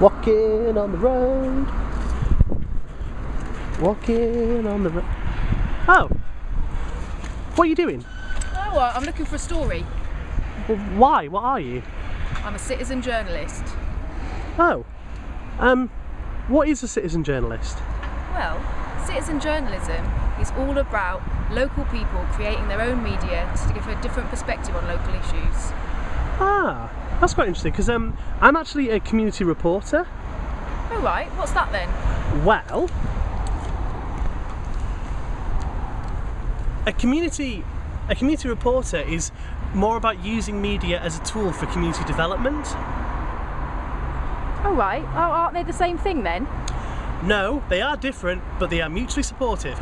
Walking on the road. Walking on the road. Oh. What are you doing? Oh, well, I'm looking for a story. Well, why? What are you? I'm a citizen journalist. Oh. Um, what is a citizen journalist? Well, citizen journalism is all about local people creating their own media to give a different perspective on local issues. Ah, that's quite interesting because um, I'm actually a community reporter. Oh, right, what's that then? Well, a community a community reporter is more about using media as a tool for community development. Oh, right. Oh, aren't they the same thing then? No, they are different, but they are mutually supportive.